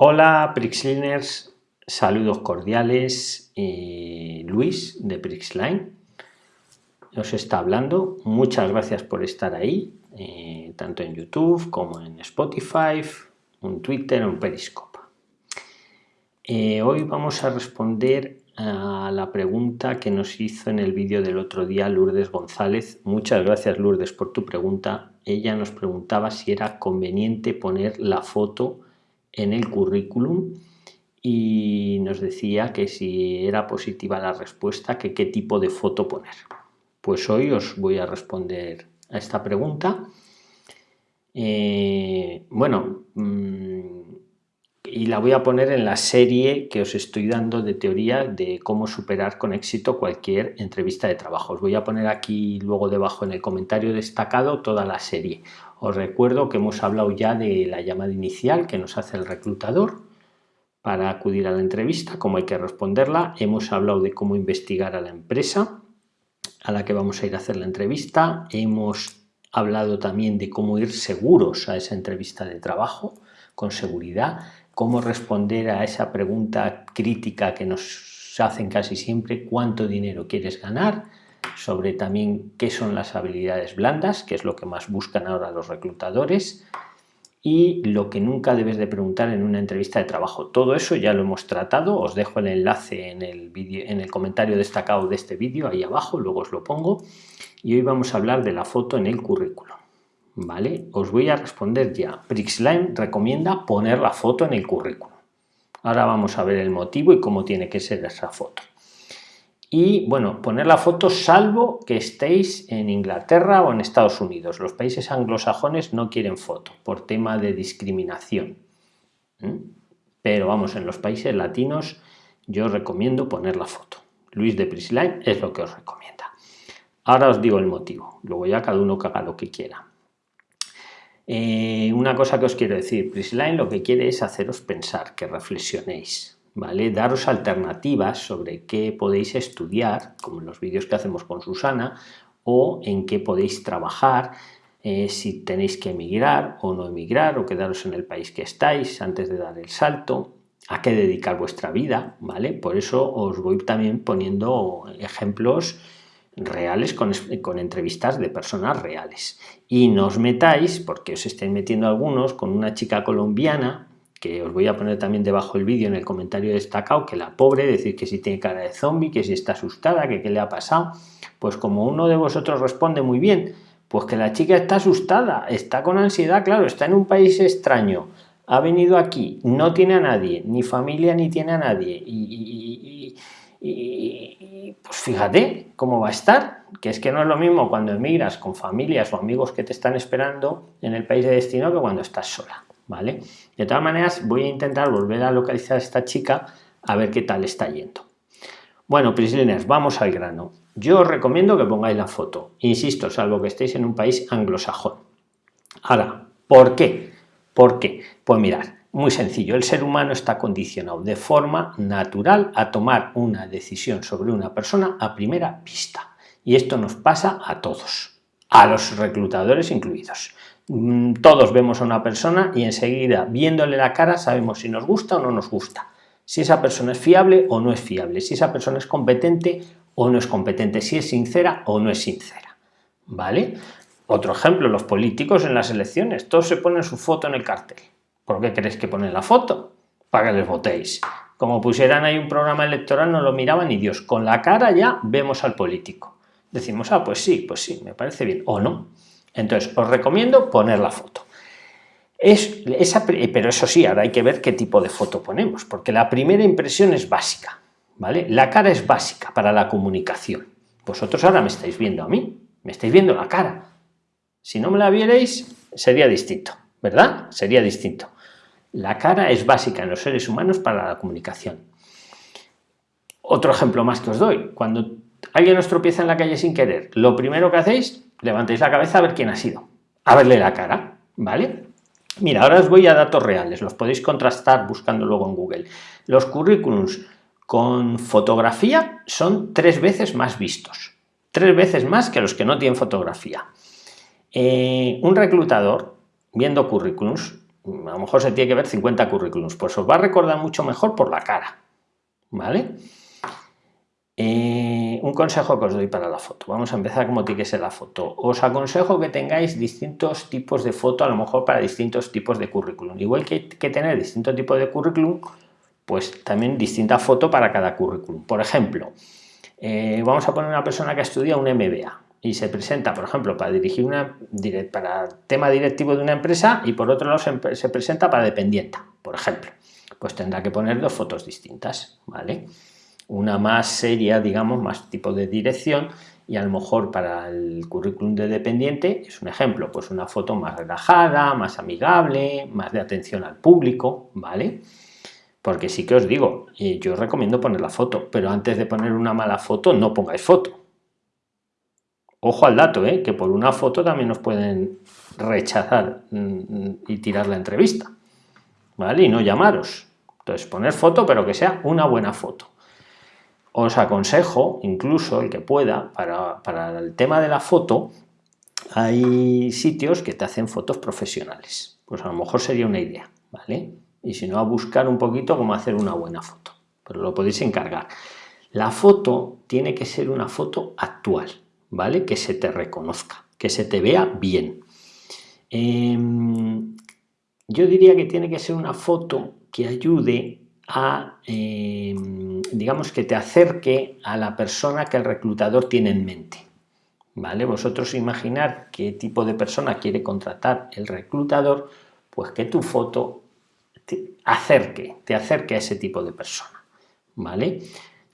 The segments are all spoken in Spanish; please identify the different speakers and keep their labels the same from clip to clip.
Speaker 1: Hola Prixliners, saludos cordiales. Eh, Luis de Prixline os está hablando. Muchas gracias por estar ahí, eh, tanto en YouTube como en Spotify, en Twitter, en Periscope. Eh, hoy vamos a responder a la pregunta que nos hizo en el vídeo del otro día Lourdes González. Muchas gracias Lourdes por tu pregunta. Ella nos preguntaba si era conveniente poner la foto en el currículum y nos decía que si era positiva la respuesta, que qué tipo de foto poner. Pues hoy os voy a responder a esta pregunta. Eh, bueno, mm, y la voy a poner en la serie que os estoy dando de teoría de cómo superar con éxito cualquier entrevista de trabajo. Os voy a poner aquí luego debajo en el comentario destacado toda la serie. Os recuerdo que hemos hablado ya de la llamada inicial que nos hace el reclutador para acudir a la entrevista, cómo hay que responderla. Hemos hablado de cómo investigar a la empresa a la que vamos a ir a hacer la entrevista. Hemos hablado también de cómo ir seguros a esa entrevista de trabajo, con seguridad cómo responder a esa pregunta crítica que nos hacen casi siempre, cuánto dinero quieres ganar, sobre también qué son las habilidades blandas, que es lo que más buscan ahora los reclutadores, y lo que nunca debes de preguntar en una entrevista de trabajo. Todo eso ya lo hemos tratado, os dejo el enlace en el, en el comentario destacado de este vídeo, ahí abajo, luego os lo pongo, y hoy vamos a hablar de la foto en el currículo. ¿Vale? Os voy a responder ya. Prixline recomienda poner la foto en el currículum. Ahora vamos a ver el motivo y cómo tiene que ser esa foto. Y bueno, poner la foto salvo que estéis en Inglaterra o en Estados Unidos. Los países anglosajones no quieren foto por tema de discriminación. Pero vamos, en los países latinos yo recomiendo poner la foto. Luis de Prisline es lo que os recomienda. Ahora os digo el motivo. Luego ya cada uno que haga lo que quiera. Eh, una cosa que os quiero decir, Prisline lo que quiere es haceros pensar, que reflexionéis, ¿vale? Daros alternativas sobre qué podéis estudiar, como en los vídeos que hacemos con Susana, o en qué podéis trabajar, eh, si tenéis que emigrar o no emigrar, o quedaros en el país que estáis antes de dar el salto, a qué dedicar vuestra vida, ¿vale? Por eso os voy también poniendo ejemplos reales con, con, entrevistas de personas reales. Y no os metáis, porque os estén metiendo algunos, con una chica colombiana, que os voy a poner también debajo el vídeo en el comentario destacado, que la pobre, decir que si tiene cara de zombie, que si está asustada, que qué le ha pasado. Pues como uno de vosotros responde muy bien, pues que la chica está asustada, está con ansiedad, claro, está en un país extraño, ha venido aquí, no tiene a nadie, ni familia ni tiene a nadie, y pues fíjate cómo va a estar, que es que no es lo mismo cuando emigras con familias o amigos que te están esperando en el país de destino que cuando estás sola, ¿vale? De todas maneras, voy a intentar volver a localizar a esta chica a ver qué tal está yendo. Bueno, Prisliners, vamos al grano. Yo os recomiendo que pongáis la foto, insisto, salvo que estéis en un país anglosajón. Ahora, ¿por qué? ¿Por qué? Pues mirad, muy sencillo, el ser humano está condicionado de forma natural a tomar una decisión sobre una persona a primera vista. Y esto nos pasa a todos, a los reclutadores incluidos. Mm, todos vemos a una persona y enseguida, viéndole la cara, sabemos si nos gusta o no nos gusta. Si esa persona es fiable o no es fiable, si esa persona es competente o no es competente, si es sincera o no es sincera. ¿Vale? Otro ejemplo, los políticos en las elecciones, todos se ponen su foto en el cartel ¿Por qué queréis que ponen la foto? Para que les votéis. Como pusieran ahí un programa electoral, no lo miraban ni Dios. Con la cara ya vemos al político. Decimos, ah, pues sí, pues sí, me parece bien. O no. Entonces, os recomiendo poner la foto. Es, esa, pero eso sí, ahora hay que ver qué tipo de foto ponemos, porque la primera impresión es básica. ¿vale? La cara es básica para la comunicación. Vosotros ahora me estáis viendo a mí, me estáis viendo la cara. Si no me la vierais, sería distinto, ¿verdad? Sería distinto. La cara es básica en los seres humanos para la comunicación. Otro ejemplo más que os doy. Cuando alguien os tropieza en la calle sin querer, lo primero que hacéis, levantéis la cabeza a ver quién ha sido. A verle la cara, ¿vale? Mira, ahora os voy a datos reales, los podéis contrastar buscando luego en Google. Los currículums con fotografía son tres veces más vistos, tres veces más que los que no tienen fotografía. Eh, un reclutador, viendo currículums, a lo mejor se tiene que ver 50 currículums, pues os va a recordar mucho mejor por la cara, ¿vale? Eh, un consejo que os doy para la foto. Vamos a empezar como tiene que ser la foto. Os aconsejo que tengáis distintos tipos de foto, a lo mejor para distintos tipos de currículum. Igual que, que tener distintos tipos de currículum, pues también distinta foto para cada currículum. Por ejemplo, eh, vamos a poner una persona que estudia un MBA y se presenta, por ejemplo, para dirigir una para tema directivo de una empresa y por otro lado se, presenta para dependienta, por ejemplo. Pues tendrá que poner dos fotos distintas, ¿vale? Una más seria, digamos, más tipo de dirección y a lo mejor para el currículum de dependiente es un ejemplo, pues una foto más relajada, más amigable, más de atención al público, ¿vale? Porque sí que os digo, eh, yo recomiendo poner la foto, pero antes de poner una mala foto no pongáis foto Ojo al dato, ¿eh? que por una foto también nos pueden rechazar mm, y tirar la entrevista, ¿vale? Y no llamaros. Entonces, poner foto, pero que sea una buena foto. Os aconsejo, incluso el que pueda, para, para el tema de la foto, hay sitios que te hacen fotos profesionales. Pues a lo mejor sería una idea, ¿vale? Y si no, a buscar un poquito cómo hacer una buena foto. Pero lo podéis encargar. La foto tiene que ser una foto actual. ¿Vale? Que se te reconozca, que se te vea bien. Em, yo diría que tiene que ser una foto que ayude a, em, digamos, que te acerque a la persona que el reclutador tiene en mente. ¿Vale? Vosotros imaginar qué tipo de persona quiere contratar el reclutador, pues que tu foto te acerque, te acerque a ese tipo de persona. ¿Vale?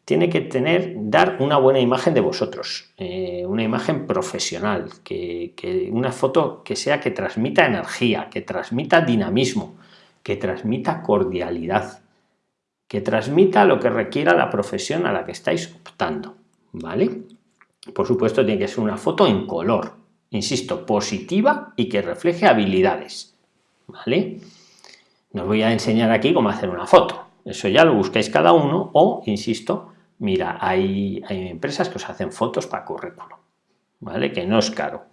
Speaker 1: Tiene que tener, dar una buena imagen de vosotros, eh, una imagen profesional, que, una foto que sea que transmita energía, que transmita dinamismo, que transmita cordialidad, que transmita lo que requiera la profesión a la que estáis optando, ¿vale? Por supuesto tiene que ser una foto en color, insisto, positiva y que refleje habilidades, ¿vale? No os voy a enseñar aquí cómo hacer una foto, eso ya lo buscáis cada uno o, insisto, Mira, hay, empresas que os hacen fotos para currículum, ¿vale? Que no es caro.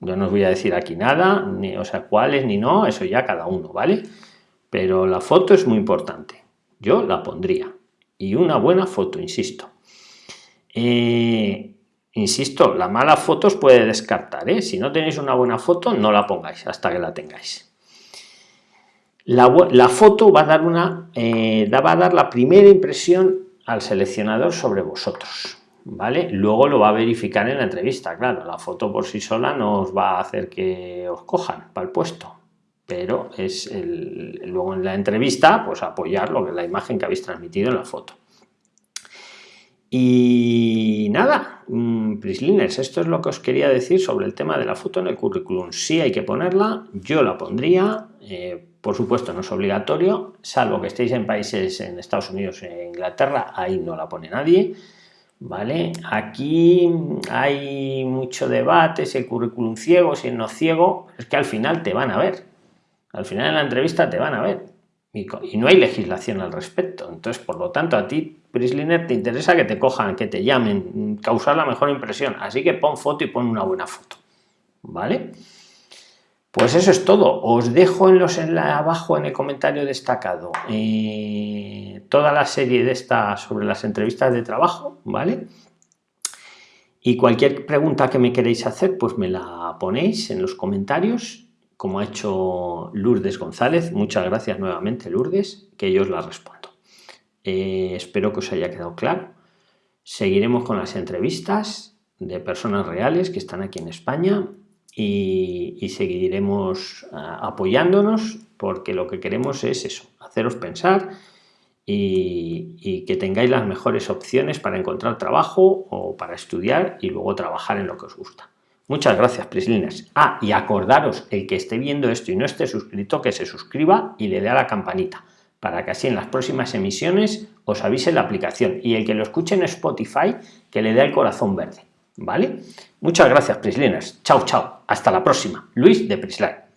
Speaker 1: Yo no os voy a decir aquí nada, ni, o sea, cuáles ni no, eso ya cada uno, ¿vale? Pero la foto es muy importante. Yo la pondría. Y una buena foto, insisto. Eh, insisto, la mala foto os puede descartar, ¿eh? Si no tenéis una buena foto, no la pongáis hasta que la tengáis. La, foto va a dar una, eh, va a dar la primera impresión al seleccionador sobre vosotros. ¿Vale? Luego lo va a verificar en la entrevista, claro, la foto por sí sola no os va a hacer que os cojan para el puesto, pero es el, luego en la entrevista, pues apoyar lo que la imagen que habéis transmitido en la foto. Y nada, Prisliners, esto es lo que os quería decir sobre el tema de la foto en el currículum. Si hay que ponerla, yo la pondría, eh, por supuesto, no es obligatorio, salvo que estéis en países en Estados Unidos e Inglaterra, ahí no la pone nadie. ¿Vale? Aquí hay mucho debate, si el currículum ciego, si no ciego, es que al final te van a ver. Al final en la entrevista te van a ver. Y, no hay legislación al respecto. Entonces, por lo tanto, a ti, Prisliner, te interesa que te cojan, que te llamen, causar la mejor impresión. Así que pon foto y pon una buena foto. ¿Vale? Pues eso es todo. Os dejo en los en abajo en el comentario destacado eh, toda la serie de esta sobre las entrevistas de trabajo, ¿vale? Y cualquier pregunta que me queréis hacer, pues me la ponéis en los comentarios, como ha hecho Lourdes González. Muchas gracias nuevamente, Lourdes, que yo os la respondo. Eh, espero que os haya quedado claro. Seguiremos con las entrevistas de personas reales que están aquí en España y, seguiremos ah, apoyándonos porque lo que queremos es eso, haceros pensar y, que tengáis las mejores opciones para encontrar trabajo o para estudiar y luego trabajar en lo que os gusta. Muchas gracias, Prisliners. Ah, y acordaros, el que esté viendo esto y no esté suscrito, que se suscriba y le dé a la campanita, para que así en las próximas emisiones os avise la aplicación. Y el que lo escuche en Spotify, que le dé el corazón verde. ¿Vale? Muchas gracias, Prisliners. Chao, chao. Hasta la próxima. Luis de Prisline.